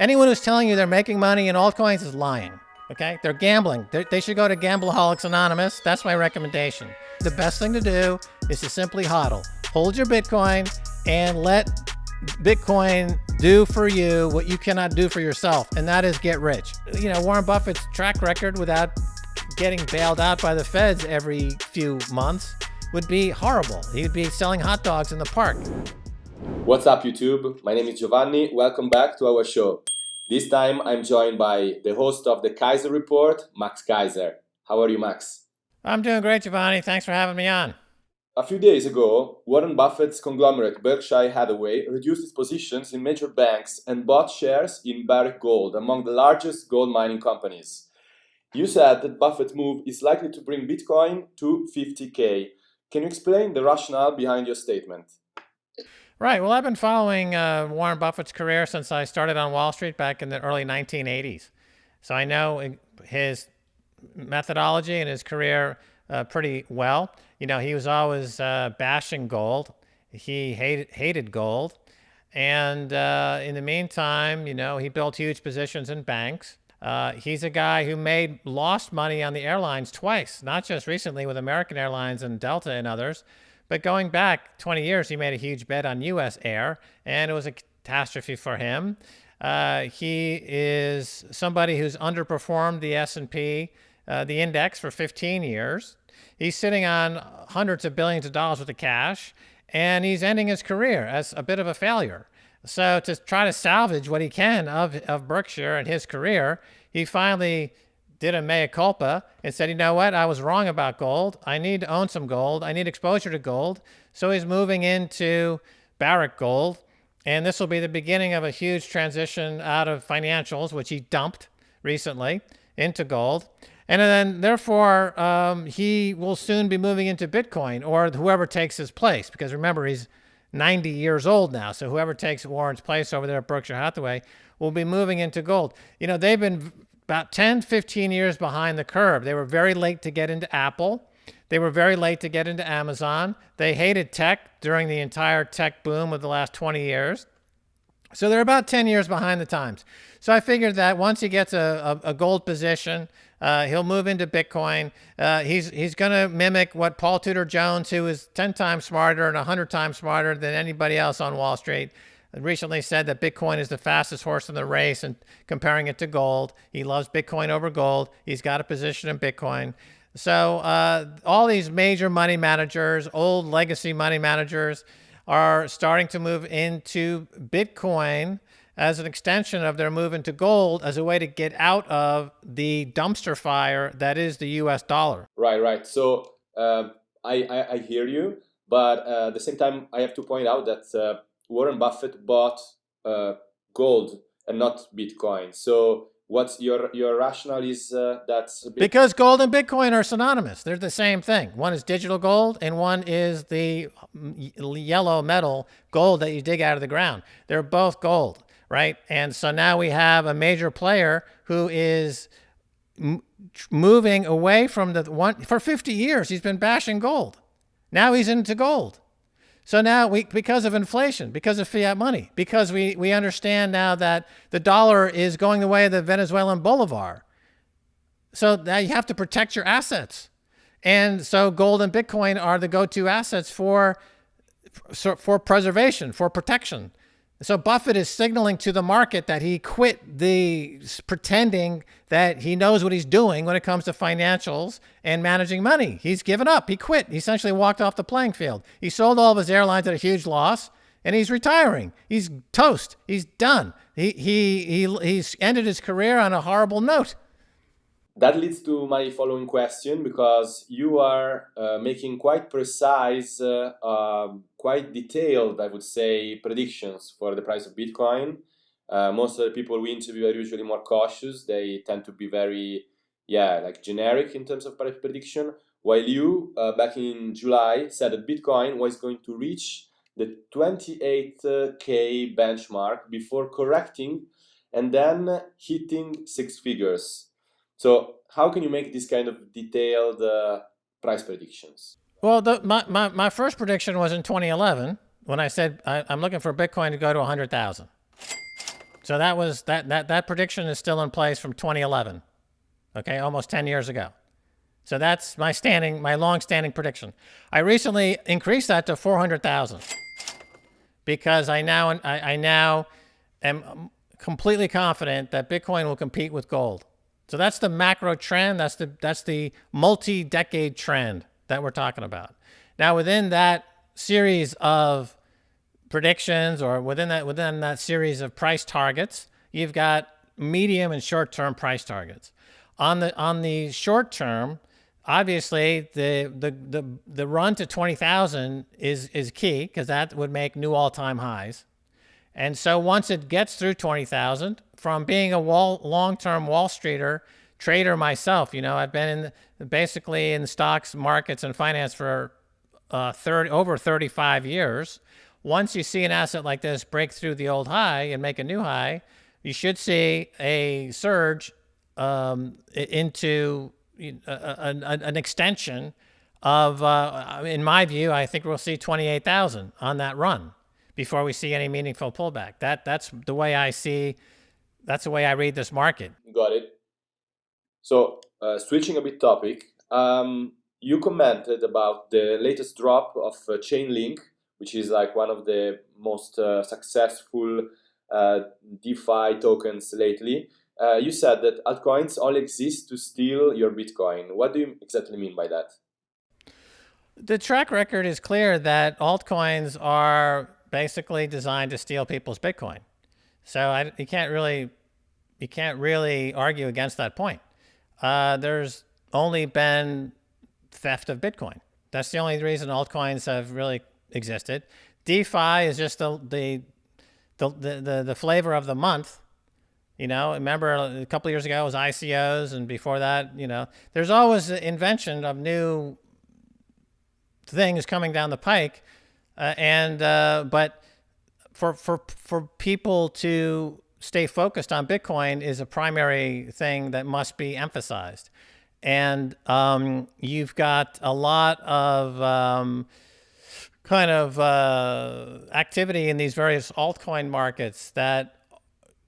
Anyone who's telling you they're making money in altcoins is lying. Okay? They're gambling. They're, they should go to Gambleholics Anonymous. That's my recommendation. The best thing to do is to simply hodl. Hold your Bitcoin and let Bitcoin do for you what you cannot do for yourself, and that is get rich. You know, Warren Buffett's track record without getting bailed out by the feds every few months would be horrible. He would be selling hot dogs in the park. What's up, YouTube? My name is Giovanni. Welcome back to our show. This time I'm joined by the host of the Keiser Report, Max Keiser. How are you, Max? I'm doing great, Giovanni. Thanks for having me on. A few days ago, Warren Buffett's conglomerate Berkshire Hathaway reduced its positions in major banks and bought shares in Barrick Gold, among the largest gold mining companies. You said that Buffett's move is likely to bring Bitcoin to 50k. Can you explain the rationale behind your statement? Right. Well, I've been following uh, Warren Buffett's career since I started on Wall Street back in the early 1980s. So I know his methodology and his career uh, pretty well. You know, he was always uh, bashing gold. He hated, hated gold. And uh, in the meantime, you know, he built huge positions in banks. Uh, he's a guy who made lost money on the airlines twice, not just recently with American Airlines and Delta and others, but going back 20 years, he made a huge bet on U.S. Air, and it was a catastrophe for him. Uh, he is somebody who's underperformed the S&P, uh, the index, for 15 years. He's sitting on hundreds of billions of dollars worth of cash, and he's ending his career as a bit of a failure. So to try to salvage what he can of, of Berkshire and his career, he finally did a mea culpa and said, you know what, I was wrong about gold. I need to own some gold. I need exposure to gold. So he's moving into Barrick Gold. And this will be the beginning of a huge transition out of financials, which he dumped recently, into gold. And then, therefore, um, he will soon be moving into Bitcoin or whoever takes his place. Because remember, he's 90 years old now. So whoever takes Warren's place over there at Berkshire Hathaway will be moving into gold. You know, they've been about 10, 15 years behind the curve. They were very late to get into Apple. They were very late to get into Amazon. They hated tech during the entire tech boom of the last 20 years. So they're about 10 years behind the times. So I figured that once he gets a, a, a gold position, uh, he'll move into Bitcoin. Uh, he's he's going to mimic what Paul Tudor Jones, who is 10 times smarter and 100 times smarter than anybody else on Wall Street, recently said that Bitcoin is the fastest horse in the race and comparing it to gold. He loves Bitcoin over gold. He's got a position in Bitcoin. So uh, all these major money managers, old legacy money managers, are starting to move into Bitcoin as an extension of their move into gold as a way to get out of the dumpster fire that is the US dollar. Right, right. So uh, I, I, I, hear you, but uh, at the same time, I have to point out that uh, Warren Buffett bought uh, gold and not Bitcoin. So what's your your rationale is uh, that's because gold and Bitcoin are synonymous. They're the same thing. One is digital gold, and one is the yellow metal gold that you dig out of the ground. They're both gold, right? And so now we have a major player who is moving away from the one for 50 years. He's been bashing gold. Now he's into gold. So now we, because of inflation, because of fiat money, because we, we understand now that the dollar is going the way of the Venezuelan bolivar. So now you have to protect your assets. And so gold and Bitcoin are the go-to assets for, for preservation, for protection. So Buffett is signaling to the market that he quit the pretending that he knows what he's doing when it comes to financials and managing money. He's given up. He quit. He essentially walked off the playing field. He sold all of his airlines at a huge loss and he's retiring. He's toast. He's done. He, he, he, he's ended his career on a horrible note that leads to my following question because you are uh, making quite precise, uh, uh, quite detailed, I would say, predictions for the price of Bitcoin. Uh, most of the people we interview are usually more cautious. They tend to be very, yeah, like generic in terms of price prediction. While you, uh, back in July, said that Bitcoin was going to reach the 28k benchmark before correcting and then hitting six figures. So how can you make this kind of detailed uh, price predictions? Well, the, my, my, my first prediction was in 2011 when I said I, am looking for Bitcoin to go to 100,000. So that was that that that prediction is still in place from 2011. Okay, almost 10 years ago. So that's my standing, my long-standing prediction. I recently increased that to 400,000 because I now I, I now am completely confident that Bitcoin will compete with gold. So that's the macro trend. That's the that's the multi-decade trend that we're talking about. Now within that series of predictions or within that within that series of price targets, you've got medium and short-term price targets. On the on the short term, obviously the the the the run to 20,000 is is key because that would make new all-time highs. And so once it gets through 20,000, from being a wall, long-term Wall Streeter trader myself, you know, I've been in basically in stocks, markets, and finance for uh, 30, over 35 years. Once you see an asset like this break through the old high and make a new high, you should see a surge um, into an extension of, uh, in my view, I think we'll see 28,000 on that run before we see any meaningful pullback. That that's the way I see. That's the way I read this market. Got it. So uh, switching a bit topic, um, you commented about the latest drop of uh, Chainlink, which is like one of the most uh, successful uh, DeFi tokens lately uh, you said that altcoins all exist to steal your Bitcoin. What do you exactly mean by that? The track record is clear that altcoins are basically designed to steal people's Bitcoin. So I, you can't really, you can't really argue against that point. Uh, there's only been theft of Bitcoin. That's the only reason altcoins have really existed. DeFi is just the, the, the, the, the flavor of the month you know, remember a couple years ago it was ICOs, and before that, you know, there's always an invention of new things coming down the pike, uh, and uh, but for for for people to stay focused on Bitcoin is a primary thing that must be emphasized, and um, you've got a lot of um, kind of uh, activity in these various altcoin markets that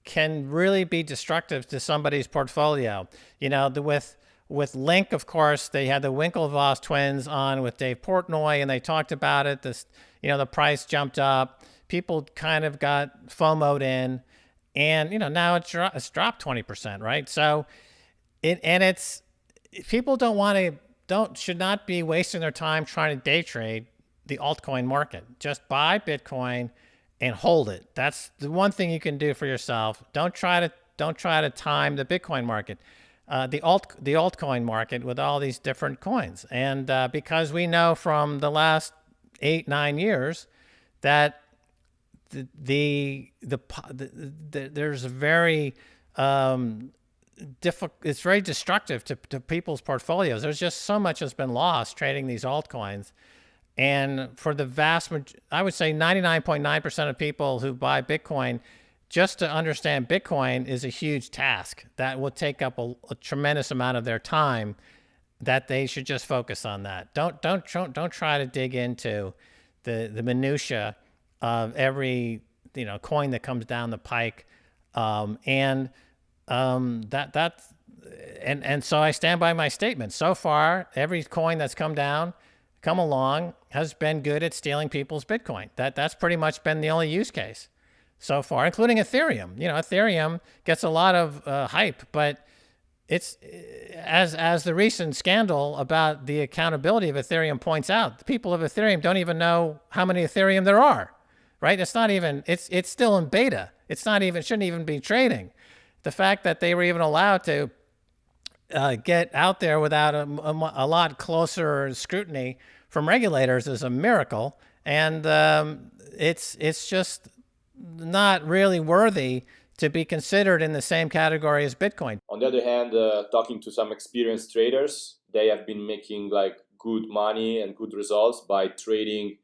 can really be destructive to somebody's portfolio. You know, the, with with Link, of course, they had the Winklevoss twins on with Dave Portnoy, and they talked about it. This, you know, the price jumped up. People kind of got FOMOed in, and you know now it's, dro it's dropped twenty percent, right? So, it and it's people don't want to don't should not be wasting their time trying to day trade the altcoin market. Just buy Bitcoin and hold it. That's the one thing you can do for yourself. Don't try to don't try to time the Bitcoin market, uh, the alt the altcoin market with all these different coins. And uh, because we know from the last eight nine years that the the the, the, the there's a very um, difficult. It's very destructive to, to people's portfolios. There's just so much has been lost trading these altcoins and for the vast, I would say 99.9% of people who buy Bitcoin, just to understand Bitcoin is a huge task that will take up a, a tremendous amount of their time that they should just focus on that. Don't, don't, don't, don't try to dig into the, the minutia of every, you know, coin that comes down the pike. Um, and um, that, and, and so I stand by my statement. So far, every coin that's come down, come along has been good at stealing people's Bitcoin. That that's pretty much been the only use case so far, including Ethereum. You know, Ethereum gets a lot of uh, hype, but it's as as the recent scandal about the accountability of Ethereum points out, the people of Ethereum don't even know how many Ethereum there are. Right? It's not even it's it's still in beta. It's not even shouldn't even be trading. The fact that they were even allowed to uh, get out there without a, a, a, lot closer scrutiny from regulators is a miracle. And um, it's, it's just not really worthy to be considered in the same category as Bitcoin. On the other hand, uh, talking to some experienced traders, they have been making like good money and good results by trading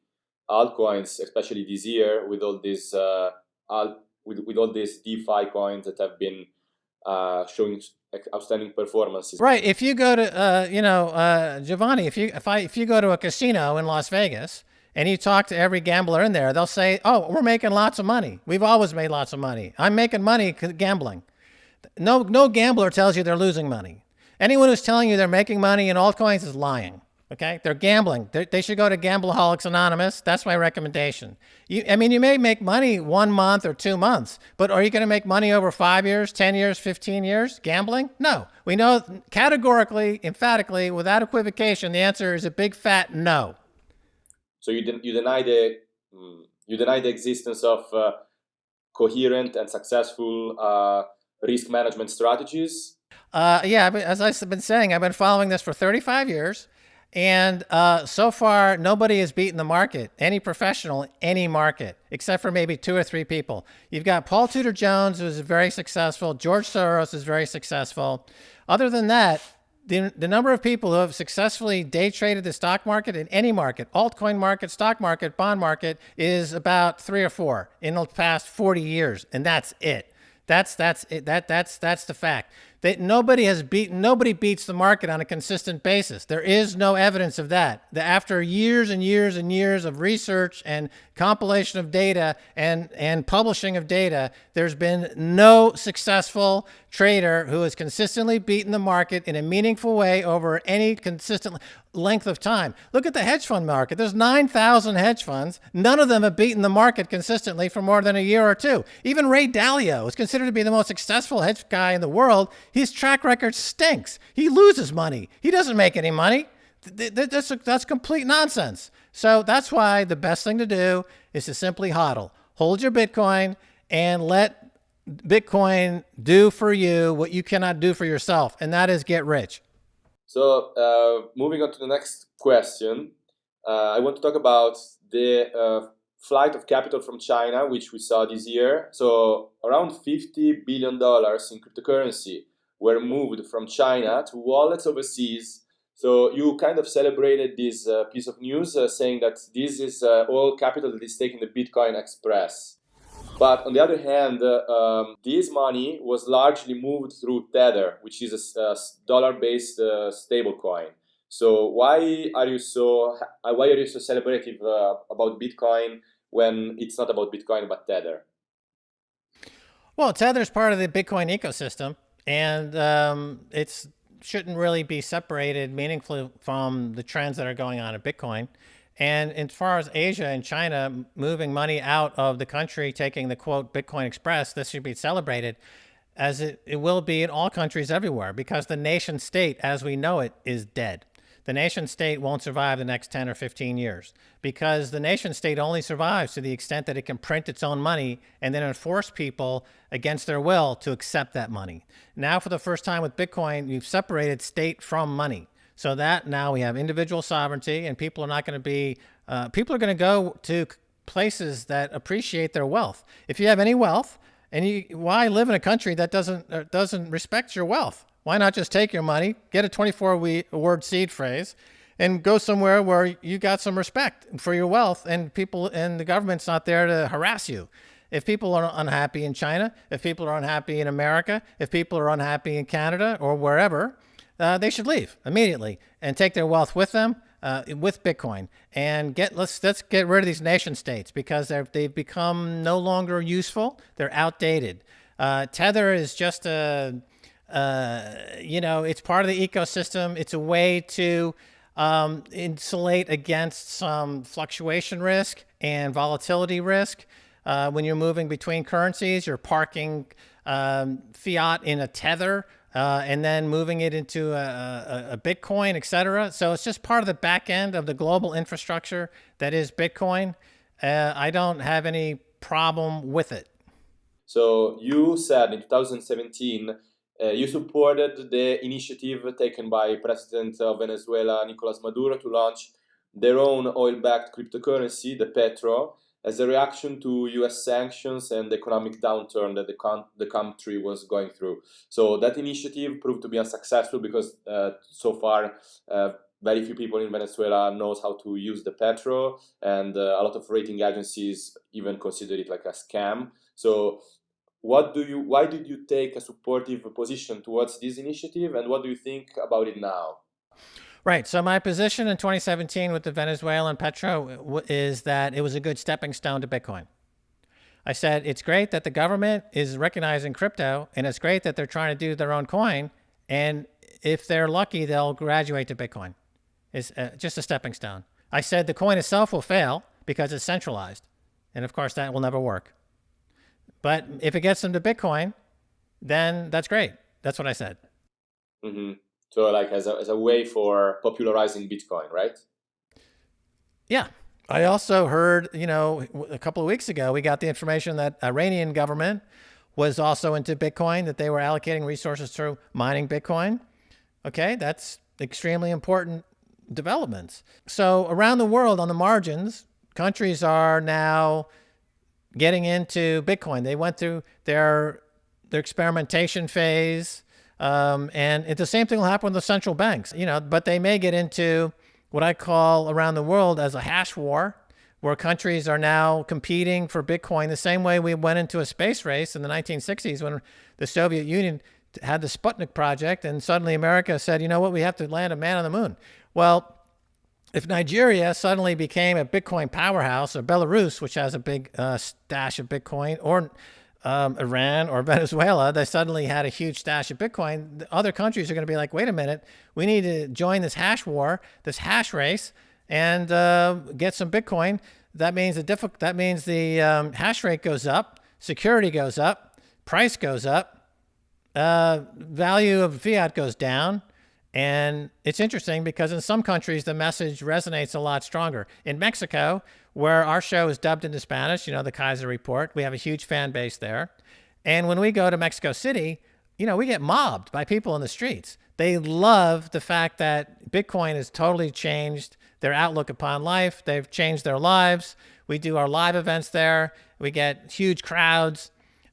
altcoins, especially this year with all these uh, alt, with, with all these DeFi coins that have been uh, showing outstanding performances. Right. If you go to, uh, you know, uh, Giovanni, if you if I if you go to a casino in Las Vegas and you talk to every gambler in there, they'll say, "Oh, we're making lots of money. We've always made lots of money. I'm making money gambling." No, no gambler tells you they're losing money. Anyone who's telling you they're making money in altcoins is lying. Okay, they're gambling. They're, they should go to Gambleaholics Anonymous. That's my recommendation. You, I mean, you may make money one month or two months, but are you going to make money over five years, 10 years, 15 years gambling? No. We know categorically, emphatically, without equivocation, the answer is a big fat no. So you, you deny the mm, you deny the existence of uh, coherent and successful uh, risk management strategies. Uh, yeah, as I've been saying, I've been following this for 35 years. And uh, so far, nobody has beaten the market, any professional, any market, except for maybe two or three people. You've got Paul Tudor Jones, who's very successful. George Soros is very successful. Other than that, the, the number of people who have successfully day traded the stock market in any market, altcoin market, stock market, bond market, is about three or four in the past 40 years. And that's it. That's that's it. That that's that's the fact. That nobody has beaten nobody beats the market on a consistent basis. There is no evidence of that. That after years and years and years of research and compilation of data and and publishing of data, there's been no successful trader who has consistently beaten the market in a meaningful way over any consistent length of time. Look at the hedge fund market. There's 9,000 hedge funds. None of them have beaten the market consistently for more than a year or two. Even Ray Dalio is considered to be the most successful hedge guy in the world. His track record stinks. He loses money. He doesn't make any money. That's, that's complete nonsense. So that's why the best thing to do is to simply hodl. Hold your Bitcoin and let Bitcoin do for you what you cannot do for yourself, and that is get rich. So uh, moving on to the next question, uh, I want to talk about the uh, flight of capital from China, which we saw this year. So around $50 billion in cryptocurrency were moved from China to wallets overseas. So you kind of celebrated this uh, piece of news uh, saying that this is uh, all capital that is taking the Bitcoin Express. But on the other hand, uh, um, this money was largely moved through Tether, which is a, a dollar-based uh, stablecoin. So why are you so uh, why are you so celebrative uh, about Bitcoin when it's not about Bitcoin but Tether? Well, Tether is part of the Bitcoin ecosystem, and um, it's shouldn't really be separated meaningfully from the trends that are going on in Bitcoin. And as far as Asia and China moving money out of the country, taking the quote Bitcoin Express, this should be celebrated as it, it will be in all countries everywhere because the nation state as we know it is dead. The nation state won't survive the next 10 or 15 years because the nation state only survives to the extent that it can print its own money and then enforce people against their will to accept that money. Now, for the first time with Bitcoin, we've separated state from money. So that now we have individual sovereignty and people are not going to be, uh, people are going to go to places that appreciate their wealth. If you have any wealth and you, why live in a country that doesn't, uh, doesn't respect your wealth? Why not just take your money, get a 24 word seed phrase and go somewhere where you got some respect for your wealth and people and the government's not there to harass you. If people are unhappy in China, if people are unhappy in America, if people are unhappy in Canada or wherever, uh, they should leave immediately and take their wealth with them uh, with Bitcoin and get let's let's get rid of these nation states because they've they've become no longer useful. They're outdated. Uh, Tether is just a uh, you know it's part of the ecosystem. It's a way to um, insulate against some fluctuation risk and volatility risk. Uh, when you're moving between currencies, you're parking um, fiat in a tether uh, and then moving it into a, a, a Bitcoin, et cetera. So it's just part of the back end of the global infrastructure that is Bitcoin. Uh, I don't have any problem with it. So you said in 2017 uh, you supported the initiative taken by President of Venezuela Nicolas Maduro to launch their own oil-backed cryptocurrency, the Petro, as a reaction to US sanctions and the economic downturn that the, the country was going through. So that initiative proved to be unsuccessful because uh, so far uh, very few people in Venezuela knows how to use the petrol and uh, a lot of rating agencies even consider it like a scam. So what do you, why did you take a supportive position towards this initiative and what do you think about it now? Right. So my position in 2017 with the Venezuelan petro is that it was a good stepping stone to Bitcoin. I said it's great that the government is recognizing crypto, and it's great that they're trying to do their own coin. And if they're lucky, they'll graduate to Bitcoin. It's uh, just a stepping stone. I said the coin itself will fail because it's centralized, and of course that will never work. But if it gets them to Bitcoin, then that's great. That's what I said. Mm-hmm. So like as a, as a way for popularizing Bitcoin, right? Yeah. I also heard, you know, a couple of weeks ago, we got the information that Iranian government was also into Bitcoin, that they were allocating resources through mining Bitcoin. Okay, that's extremely important developments. So around the world on the margins, countries are now getting into Bitcoin. They went through their their experimentation phase. Um, and it, the same thing will happen with the central banks, you know, but they may get into what I call around the world as a hash war, where countries are now competing for Bitcoin the same way we went into a space race in the 1960s when the Soviet Union had the Sputnik project and suddenly America said, you know what, we have to land a man on the moon. Well, if Nigeria suddenly became a Bitcoin powerhouse, or Belarus, which has a big uh, stash of Bitcoin, or um, Iran or Venezuela, they suddenly had a huge stash of Bitcoin, other countries are going to be like, wait a minute, we need to join this hash war, this hash race, and uh, get some Bitcoin. That means the that means the um, hash rate goes up, security goes up, price goes up, uh, value of fiat goes down. And it's interesting because in some countries, the message resonates a lot stronger. In Mexico, where our show is dubbed into Spanish, you know, the Keiser Report. We have a huge fan base there. And when we go to Mexico City, you know, we get mobbed by people in the streets. They love the fact that Bitcoin has totally changed their outlook upon life. They've changed their lives. We do our live events there. We get huge crowds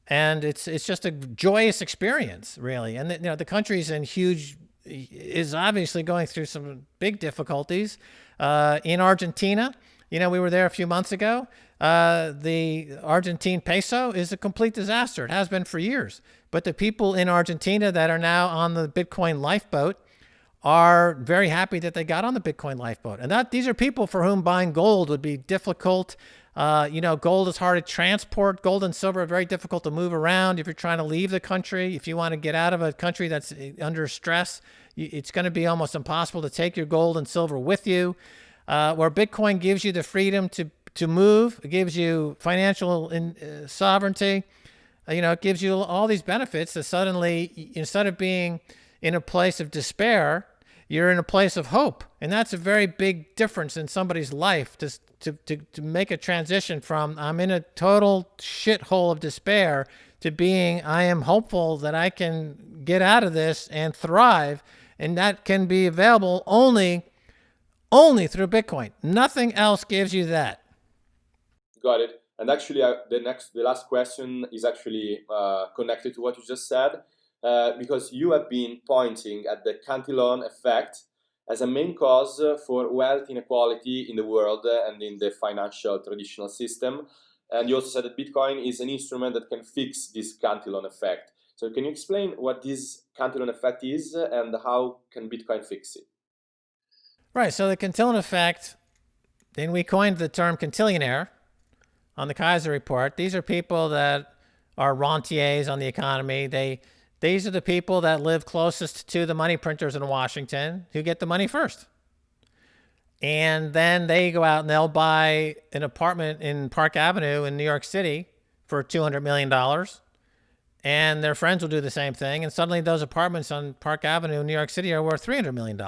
and it's it's just a joyous experience really. And the, you know, the country's in huge is obviously going through some big difficulties. Uh, in Argentina, you know, we were there a few months ago. Uh, the Argentine peso is a complete disaster. It has been for years. But the people in Argentina that are now on the Bitcoin lifeboat are very happy that they got on the Bitcoin lifeboat. And that these are people for whom buying gold would be difficult. Uh, you know, gold is hard to transport. Gold and silver are very difficult to move around. If you're trying to leave the country, if you want to get out of a country that's uh, under stress, it's going to be almost impossible to take your gold and silver with you uh, where Bitcoin gives you the freedom to, to move, it gives you financial in, uh, sovereignty, uh, you know, it gives you all these benefits that suddenly, instead of being in a place of despair, you're in a place of hope. And that's a very big difference in somebody's life to, to, to, to make a transition from I'm in a total shithole of despair to being I am hopeful that I can get out of this and thrive. And that can be available only only through Bitcoin. Nothing else gives you that. Got it. And actually, uh, the next, the last question is actually uh, connected to what you just said, uh, because you have been pointing at the Cantillon effect as a main cause for wealth inequality in the world and in the financial traditional system. And you also said that Bitcoin is an instrument that can fix this Cantillon effect. So can you explain what this Cantillon effect is and how can Bitcoin fix it? Right. So the Cantillon effect, then we coined the term cantillionaire on the Keiser report. These are people that are rentiers on the economy. They these are the people that live closest to the money printers in Washington who get the money first. And then they go out and they'll buy an apartment in Park Avenue in New York City for $200 million. And their friends will do the same thing. And suddenly those apartments on Park Avenue in New York City are worth $300 million.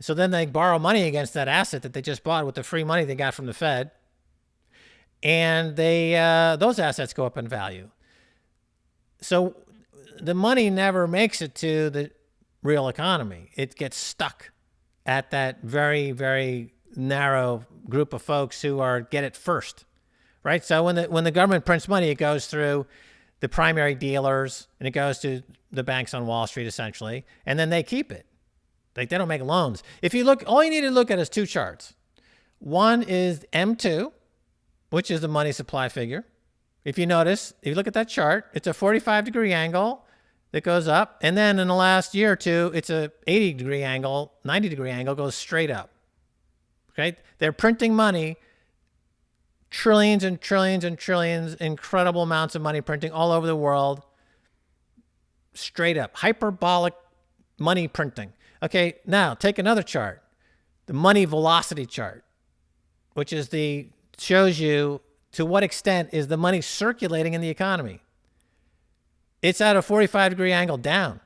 So then they borrow money against that asset that they just bought with the free money they got from the Fed. And they uh, those assets go up in value. So the money never makes it to the real economy. It gets stuck at that very, very narrow group of folks who are get it first. Right? So when the when the government prints money, it goes through the primary dealers and it goes to the banks on Wall Street essentially, and then they keep it. Like they don't make loans. If you look, all you need to look at is two charts. One is M2, which is the money supply figure. If you notice, if you look at that chart, it's a 45 degree angle. that goes up. And then in the last year or two, it's a 80 degree angle, 90 degree angle goes straight up. Okay. They're printing money, trillions and trillions and trillions, incredible amounts of money printing all over the world. Straight up. Hyperbolic money printing. Okay. Now take another chart, the money velocity chart, which is the shows you to what extent is the money circulating in the economy. It's at a 45 degree angle down.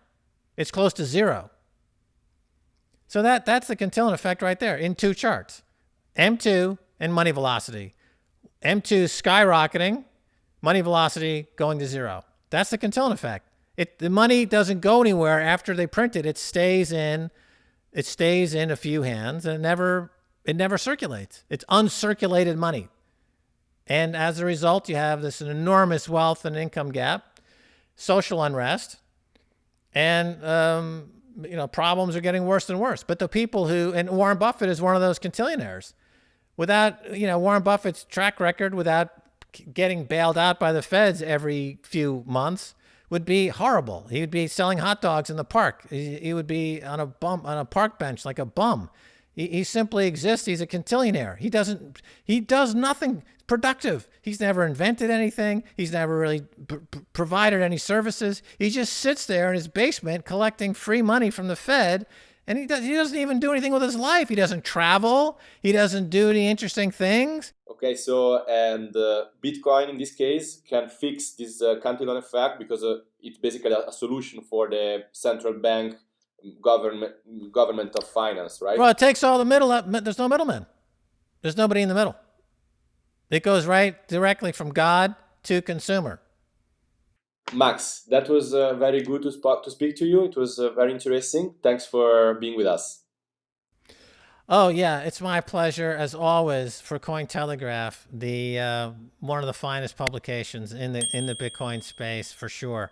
It's close to zero. So that, that's the Cantillon effect right there in two charts. M2 and money velocity. M2 skyrocketing, money velocity going to zero. That's the Cantillon effect. It, the money doesn't go anywhere after they print it. It stays in, it stays in a few hands and it never, it never circulates. It's uncirculated money. And as a result, you have this enormous wealth and income gap, social unrest, and um, you know problems are getting worse and worse. But the people who and Warren Buffett is one of those cantillionaires. Without you know Warren Buffett's track record, without getting bailed out by the feds every few months, would be horrible. He would be selling hot dogs in the park. He, would be on a bum on a park bench like a bum. He, he simply exists. He's a cantillionaire. He doesn't. He does nothing productive. He's never invented anything. He's never really provided any services. He just sits there in his basement collecting free money from the Fed. And he, does, he doesn't even do anything with his life. He doesn't travel. He doesn't do any interesting things. Okay, so and uh, Bitcoin in this case can fix this uh, Cantillon effect because uh, it's basically a, a solution for the central bank government government of finance, right? Well, it takes all the middle. There's no middleman. There's nobody in the middle. It goes right directly from God to consumer. Max, that was uh, very good to, spot, to speak to you. It was uh, very interesting. Thanks for being with us. Oh yeah, it's my pleasure as always for Cointelegraph, the uh, one of the finest publications in the in the Bitcoin space for sure.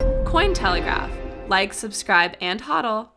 Cointelegraph, like, subscribe, and hodl.